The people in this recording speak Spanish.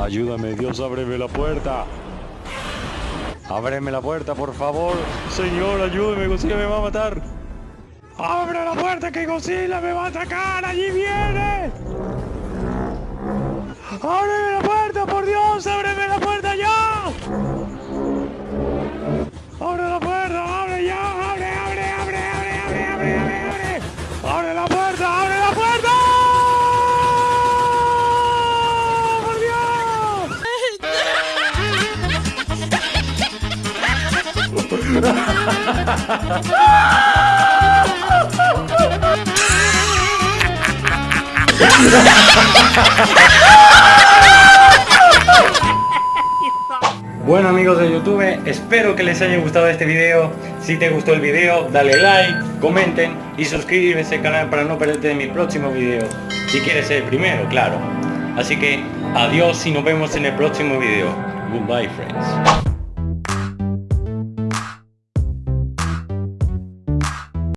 Ayúdame, Dios, ábreme la puerta. Ábreme la puerta, por favor. Señor, ayúdeme, Godzilla me va a matar. ¡Abre la puerta que Godzilla me va a atacar! ¡Allí viene! Bueno amigos de YouTube, espero que les haya gustado este video. Si te gustó el video, dale like, comenten y suscríbete al canal para no perderte mi próximo video. Si quieres ser el primero, claro. Así que adiós y nos vemos en el próximo video. Goodbye friends.